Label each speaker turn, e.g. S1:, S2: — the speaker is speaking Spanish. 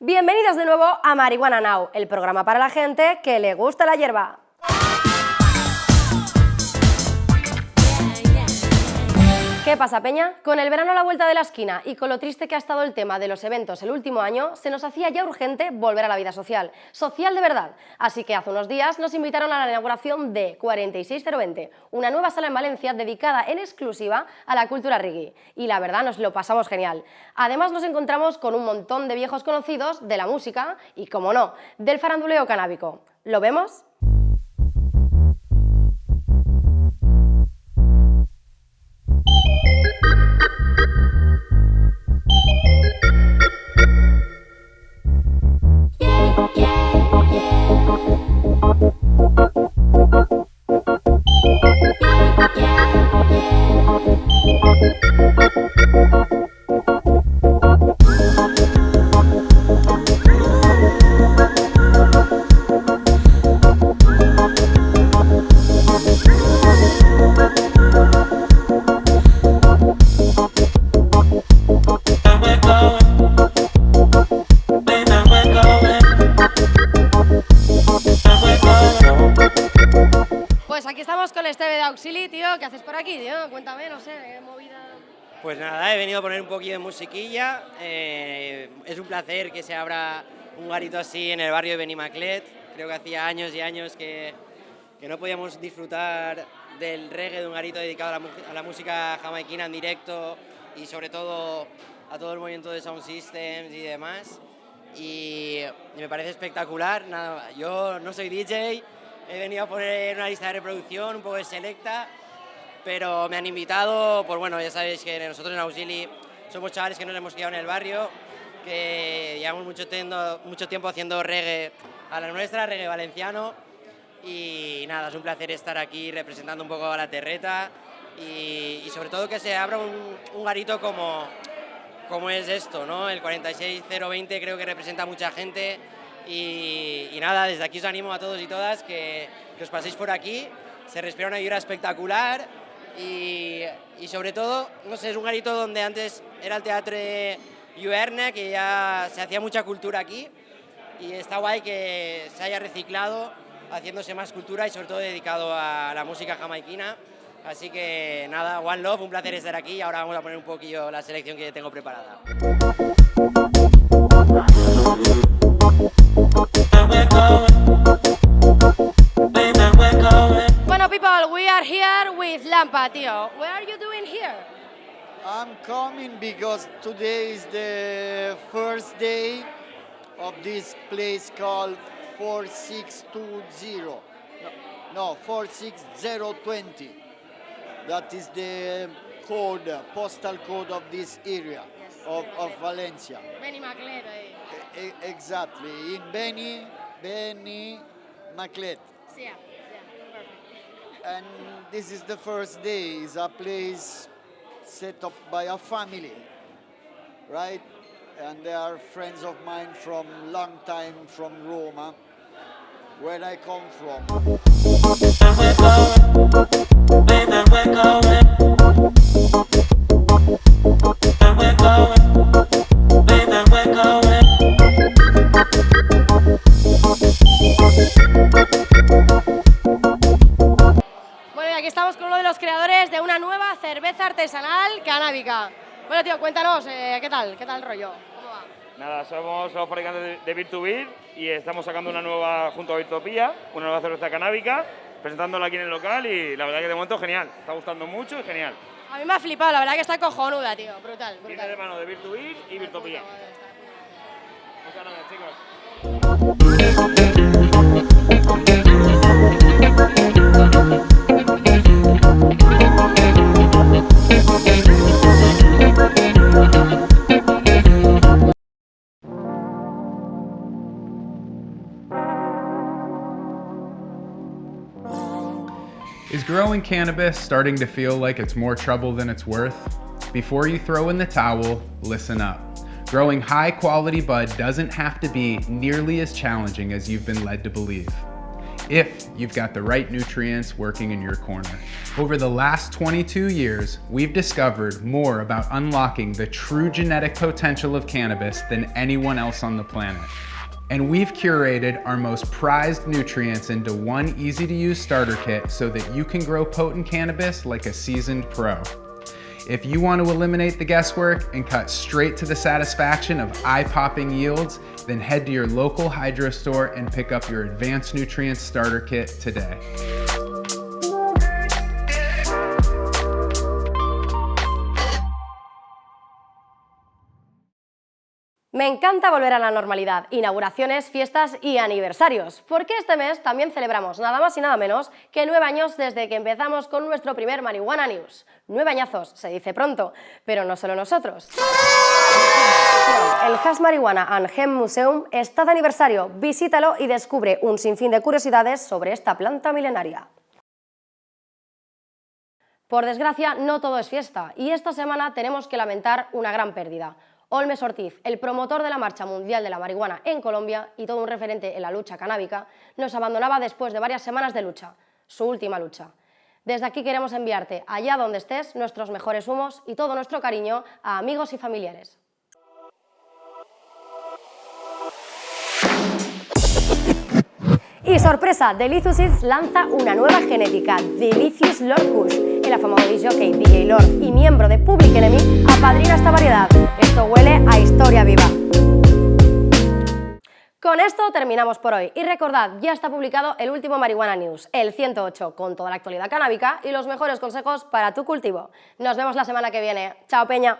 S1: Bienvenidos de nuevo a Marihuana Now, el programa para la gente que le gusta la hierba. ¿Qué pasa, Peña? Con el verano a la vuelta de la esquina y con lo triste que ha estado el tema de los eventos el último año, se nos hacía ya urgente volver a la vida social, social de verdad. Así que hace unos días nos invitaron a la inauguración de 46020, una nueva sala en Valencia dedicada en exclusiva a la cultura reggae. Y la verdad nos lo pasamos genial. Además nos encontramos con un montón de viejos conocidos de la música y, como no, del faranduleo canábico. ¿Lo vemos? ¿Qué haces por aquí, tío? Cuéntame, no sé, qué movida...
S2: Pues nada, he venido a poner un poquito de musiquilla, eh, es un placer que se abra un garito así en el barrio de Benimaclet, creo que hacía años y años que, que no podíamos disfrutar del reggae de un garito dedicado a la, a la, música jamaiquina en directo y sobre todo a todo el movimiento de Sound Systems y demás. Y me parece espectacular. Nada, yo no soy DJ, he venido a poner una lista de reproducción un poco de selecta pero me han invitado, pues bueno, ya sabéis que nosotros en Auxili somos chavales que nos hemos quedado en el barrio, que llevamos mucho, tiempo, mucho tiempo haciendo reggae a la nuestra, reggae valenciano, y nada, es un placer estar aquí representando un poco a la terreta y, sobre todo que se abra un, garito como, como es esto, ¿no? El 46020 creo que representa a mucha gente y, nada, desde aquí os animo a todos y todas que, os paséis por aquí, se respira una vibra espectacular y, y, sobre todo, no sé, es un garito donde antes era el Teatro Yuerne, que ya se hacía mucha cultura aquí y está guay que se haya reciclado haciéndose más cultura y sobre todo dedicado a la música jamaiquina. Así que nada, One Love, un placer estar aquí y ahora vamos a poner un poquillo la selección que tengo preparada.
S1: Tío. What are you doing here?
S3: I'm coming because today is the first day of this place called 4620. No, no 46020. That is the code, postal code of this area yes. of, of Valencia.
S1: Benny Maclet. Eh?
S3: E exactly, in Benny, Benny Maclet.
S1: Yeah
S3: and this is the first day. It's a place set up by a family, right? And they are friends of mine from long time from Roma, where I come from.
S1: Cerveza artesanal canábica. Bueno, tío, cuéntanos, eh, ¿qué tal? ¿Qué tal el rollo? ¿Cómo va?
S4: Nada, somos los fabricantes de Virtubir y estamos sacando una nueva, junto a Virtopía, una nueva cerveza canábica, presentándola aquí en el local y la verdad que de momento genial, está gustando mucho y genial.
S1: A mí me ha flipado, la verdad que está cojonuda, tío, brutal. brutal.
S4: Viene de mano de Virtubir y Virtopía. Muchas gracias, chicos.
S5: Growing cannabis starting to feel like it's more trouble than it's worth? Before you throw in the towel, listen up. Growing high quality bud doesn't have to be nearly as challenging as you've been led to believe. if you've got the right nutrients working in your corner. Over the last 22 years, we've discovered more about unlocking the true genetic potential of cannabis than anyone else on the planet. And we've curated our most prized nutrients into one easy to use starter kit so that you can grow potent cannabis like a seasoned pro. If you want to eliminate the guesswork and cut straight to the satisfaction of eye-popping yields, then head to your local hydro store and pick up your Advanced Nutrients Starter Kit today.
S1: Encanta volver a la normalidad, inauguraciones, fiestas y aniversarios, porque este mes también celebramos nada más y nada menos que nueve años desde que empezamos con nuestro primer Marihuana News. Nueve añazos, se dice pronto, pero no solo nosotros. El Hash Marihuana and Museum está de aniversario, visítalo y descubre un sinfín de curiosidades sobre esta planta milenaria. Por desgracia, no todo es fiesta, y esta semana tenemos que lamentar una gran pérdida. Olmes Ortiz, el promotor de la Marcha Mundial de la Marihuana en Colombia y todo un referente en la lucha canábica, nos abandonaba después de varias semanas de lucha, su última lucha. Desde aquí queremos enviarte, allá donde estés, nuestros mejores humos y todo nuestro cariño a amigos y familiares. Y sorpresa, Delicious Eats lanza una nueva genética, Delicious Lord Kush. El afamado DJ DJ Lord y miembro de Public Enemy apadrina esta variedad. Esto huele a historia viva. Con esto terminamos por hoy y recordad, ya está publicado el último Marihuana News, el 108, con toda la actualidad canábica y los mejores consejos para tu cultivo. Nos vemos la semana que viene. ¡Chao, Peña!